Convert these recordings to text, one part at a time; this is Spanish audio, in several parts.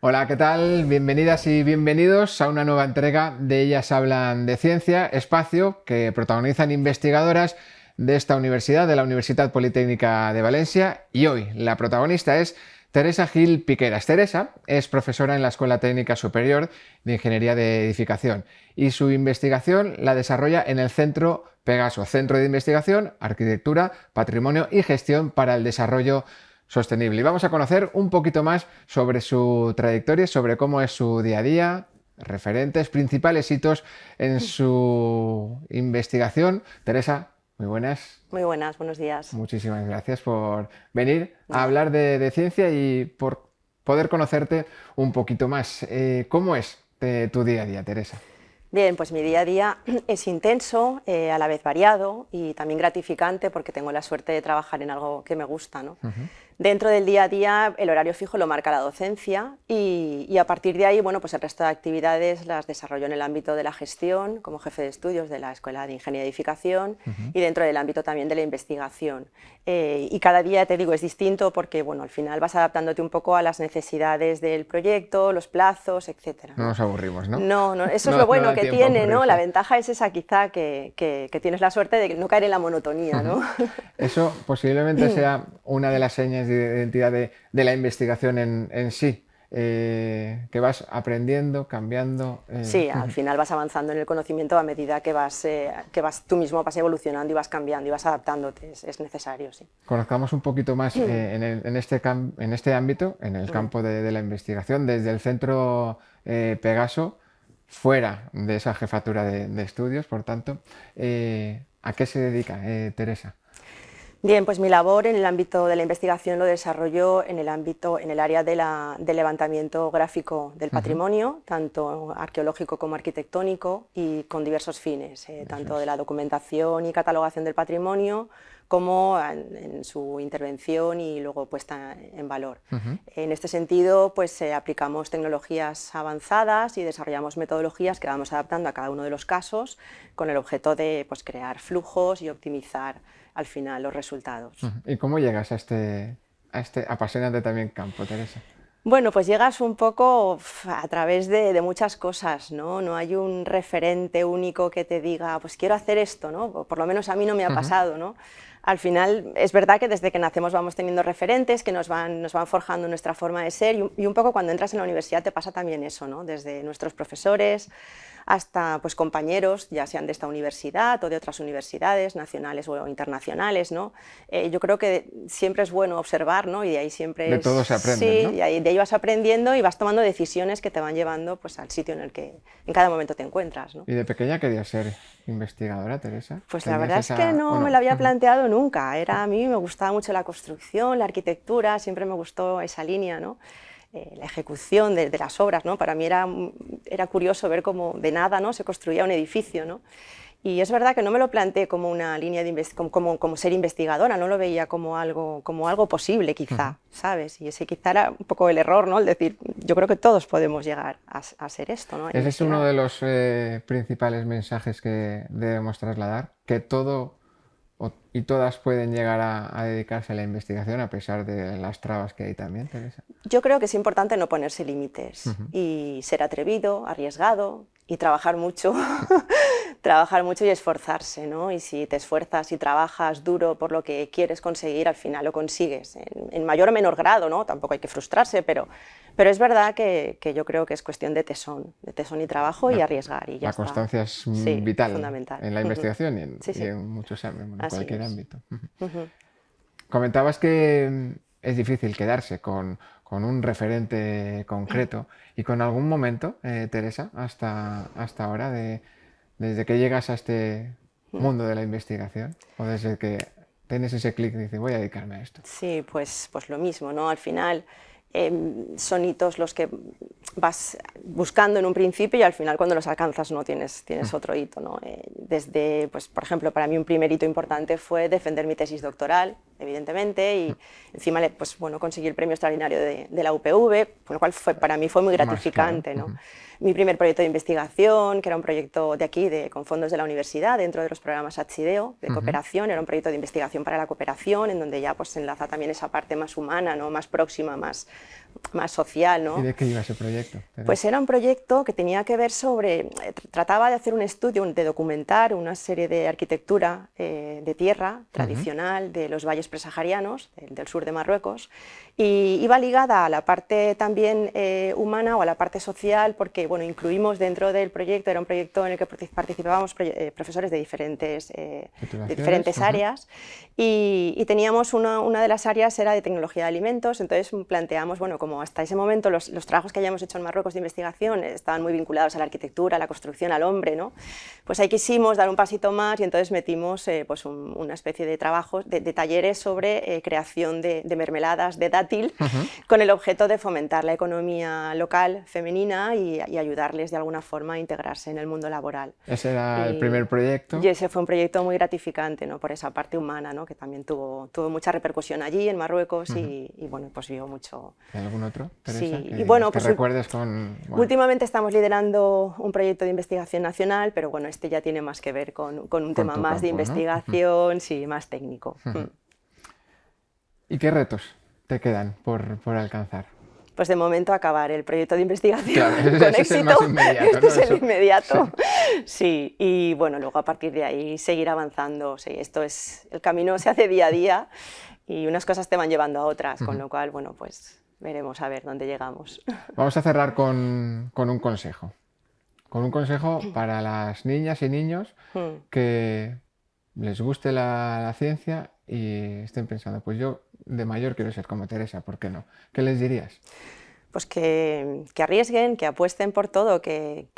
Hola, ¿qué tal? Bienvenidas y bienvenidos a una nueva entrega de Ellas Hablan de Ciencia, espacio que protagonizan investigadoras de esta universidad, de la Universidad Politécnica de Valencia, y hoy la protagonista es Teresa Gil Piqueras. Teresa es profesora en la Escuela Técnica Superior de Ingeniería de Edificación y su investigación la desarrolla en el Centro Pegaso, Centro de Investigación, Arquitectura, Patrimonio y Gestión para el Desarrollo Sostenible. Y vamos a conocer un poquito más sobre su trayectoria, sobre cómo es su día a día, referentes, principales hitos en su investigación. Teresa, muy buenas. Muy buenas, buenos días. Muchísimas gracias por venir a hablar de, ciencia y por poder conocerte un poquito más. Eh, ¿Cómo es eh, tu día a día, Teresa? Bien, pues mi día a día es intenso, eh, a la vez variado y también gratificante porque tengo la suerte de trabajar en algo que me gusta. ¿no? Dentro del día a día el horario fijo lo marca la docencia y, a partir de ahí bueno, pues el resto de actividades las desarrollo en el ámbito de la gestión como jefe de estudios de la Escuela de Ingeniería y Edificación y dentro del ámbito también de la investigación. Eh, y cada día, te digo, es distinto porque bueno, al final vas adaptándote un poco a las necesidades del proyecto, los plazos, etc. No nos aburrimos, ¿no? No, no eso es lo bueno que tiene, ¿no? La ventaja es esa quizá que, que, tienes la suerte de no caer en la monotonía, ¿no? eso posiblemente sea una de las señas de identidad de, la investigación en, sí. Eh, que vas aprendiendo, cambiando. Eh. Sí, al final vas avanzando en el conocimiento a medida que vas, eh, que vas tú mismo vas evolucionando y vas cambiando y vas adaptándote, es, necesario, sí. Conozcamos un poquito más en, este en este ámbito, en el campo de, la investigación, desde el centro Pegaso, fuera de esa jefatura de, de estudios, por tanto, ¿a qué se dedica Teresa? Bien, pues mi labor en el ámbito de la investigación lo desarrollo en el ámbito, en el área de del levantamiento gráfico del patrimonio, tanto arqueológico como arquitectónico y con diversos fines, eh, tanto de la documentación y catalogación del patrimonio como en, su intervención y luego puesta en valor. En este sentido, pues eh, aplicamos tecnologías avanzadas y desarrollamos metodologías que vamos adaptando a cada uno de los casos con el objeto de pues, crear flujos y optimizar al final los resultados. ¿Y cómo llegas a este, a este apasionante también campo, Teresa? Bueno, pues llegas un poco a través de, muchas cosas, ¿no? No hay un referente único que te diga, pues quiero hacer esto, ¿no? Por lo menos a mí no me ha pasado, ¿no? Al final, es verdad que desde que nacemos vamos teniendo referentes que nos van, nos van forjando nuestra forma de ser y un, poco cuando entras en la universidad te pasa también eso, ¿no? Desde nuestros profesores, hasta pues, compañeros, ya sean de esta universidad o de otras universidades nacionales o internacionales. ¿no? Eh, yo creo que siempre es bueno observar ¿no? y de ahí siempre... De todo se aprende, Sí, y ahí, de ahí vas aprendiendo y vas tomando decisiones que te van llevando pues, al sitio en el que en cada momento te encuentras. ¿no? ¿Y de pequeña querías ser investigadora, Teresa? Pues la verdad es que no, me lo había planteado nunca. Era, a mí me gustaba mucho la construcción, la arquitectura, siempre me gustó esa línea. ¿no? Eh, la ejecución de, las obras. ¿no? Para mí era, era curioso ver cómo de nada ¿no? se construía un edificio. ¿no? Y es verdad que no me lo planteé como una línea de como, como, ser investigadora, no lo veía como algo, como algo posible quizá, ¿sabes? Y ese quizá era un poco el error, ¿no? El decir, yo creo que todos podemos llegar a, ser esto, ¿no? Ese es uno de los eh, principales mensajes que debemos trasladar, que todo y todas pueden llegar a, dedicarse a la investigación a pesar de las trabas que hay también, Teresa. Yo creo que es importante no ponerse límites y ser atrevido, arriesgado y trabajar mucho, trabajar mucho y esforzarse, ¿no? Y si te esfuerzas y trabajas duro por lo que quieres conseguir, al final lo consigues, en, mayor o menor grado, ¿no? Tampoco hay que frustrarse, pero, pero es verdad que, que yo creo que es cuestión de tesón, de tesón y trabajo y arriesgar y ya La constancia es vital en la investigación y en, muchos en cualquier ámbito. Comentabas que es difícil quedarse con, con un referente concreto y con algún momento, eh, Teresa, hasta, hasta ahora, de, desde que llegas a este mundo de la investigación o desde que tienes ese clic y dices voy a dedicarme a esto. Sí, pues, pues lo mismo, ¿no? Al final em, son hitos los que vas buscando en un principio y al final cuando los alcanzas no tienes, tienes otro hito. ¿no? Eh, desde, pues, por ejemplo, para mí un primer hito importante fue defender mi tesis doctoral evidentemente, y encima pues, bueno, conseguí el premio extraordinario de, la UPV, con lo cual fue, para mí fue muy gratificante. ¿no? Mi primer proyecto de investigación, que era un proyecto de aquí, de, con fondos de la universidad, dentro de los programas Achideo, de cooperación, era un proyecto de investigación para la cooperación, en donde ya pues, se enlaza también esa parte más humana, ¿no? más próxima, más, más social. ¿no? ¿Y de qué iba ese proyecto? Pues era un proyecto que tenía que ver sobre, eh, trataba de hacer un estudio, de documentar una serie de arquitectura eh, de tierra tradicional de los valles presaharianos, del, sur de Marruecos, y iba ligada a la parte también eh, humana o a la parte social, porque bueno, incluimos dentro del proyecto, era un proyecto en el que participábamos profesores de diferentes, de diferentes áreas, y, teníamos una, una, de las áreas era de tecnología de alimentos, entonces planteamos, bueno, como hasta ese momento los, los trabajos que hayamos hecho en Marruecos de investigación estaban muy vinculados a la arquitectura, a la construcción, al hombre, ¿no? pues ahí quisimos dar un pasito más y entonces metimos eh, pues una especie de trabajos, de, talleres sobre eh, creación de, mermeladas de dátil con el objeto de fomentar la economía local femenina y, ayudarles de alguna forma a integrarse en el mundo laboral. Ese era el primer proyecto. Y ese fue un proyecto muy gratificante ¿no? por esa parte humana, ¿no? que también tuvo, tuvo mucha repercusión allí en Marruecos y, bueno, pues vio mucho... ¿Hay algún otro, Teresa, Sí, y bueno, pues recuerdes con... Últimamente estamos liderando un proyecto de investigación nacional, pero bueno, este ya tiene más que ver con, con un tema más de investigación, sí, más técnico. ¿Y qué retos te quedan por, por alcanzar? pues de momento acabar el proyecto de investigación con éxito. este es el inmediato. Sí. y bueno, luego a partir de ahí seguir avanzando. Sí, esto es, el camino se hace día a día y unas cosas te van llevando a otras, con lo cual, bueno, pues veremos a ver dónde llegamos. Vamos a cerrar con, con un consejo. Con un consejo para las niñas y niños hmm. que les guste la, ciencia y estén pensando, pues yo de mayor quiero ser como Teresa, ¿por qué no? ¿Qué les dirías? Pues que, arriesguen, que apuesten por todo, que,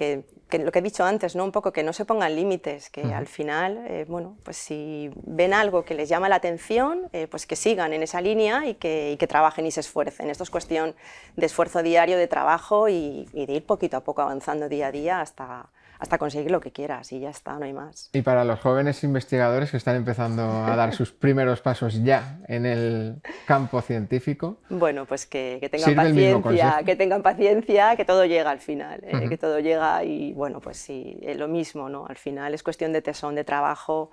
lo que he dicho antes, ¿no? un poco que no se pongan límites, que al final, eh, bueno, pues si ven algo que les llama la atención, eh, pues que sigan en esa línea y que, trabajen y se esfuercen. Esto es cuestión de esfuerzo diario, de trabajo y, y de ir poquito a poco avanzando día a día hasta, hasta conseguir lo que quieras y ya está, no hay más. Y para los jóvenes investigadores que están empezando a dar sus primeros pasos ya en el campo científico. Bueno, pues que, tengan paciencia, que tengan paciencia, que todo llega al final, eh, que todo llega y bueno, pues sí, eh, lo mismo, ¿no? Al final es cuestión de tesón, de trabajo,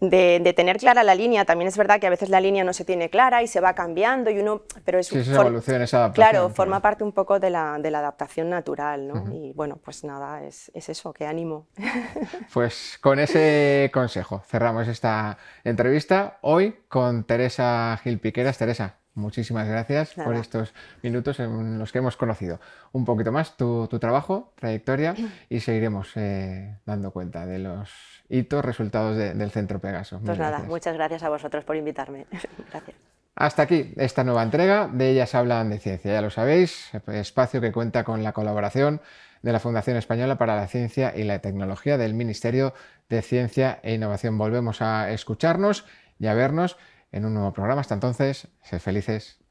de, tener clara la línea. También es verdad que a veces la línea no se tiene clara y se va cambiando y uno, pero es, sí, es evolución, esa adaptación. Claro, forma parte un poco de la, de la adaptación natural, ¿no? Y bueno, pues nada, es, es eso, ánimo. Pues con ese consejo cerramos esta entrevista hoy con Teresa Gil Piqueras. Teresa, muchísimas gracias por estos minutos en los que hemos conocido un poquito más tu, trabajo, trayectoria y seguiremos eh, dando cuenta de los hitos, resultados del Centro Pegaso. Pues nada, muchas gracias a vosotros por invitarme. gracias. Hasta aquí esta nueva entrega de Ellas Hablan de Ciencia. Ya lo sabéis, espacio que cuenta con la colaboración de la Fundación Española para la Ciencia y la Tecnología del Ministerio de Ciencia e Innovación. Volvemos a escucharnos y a vernos en un nuevo programa. Hasta entonces, sed felices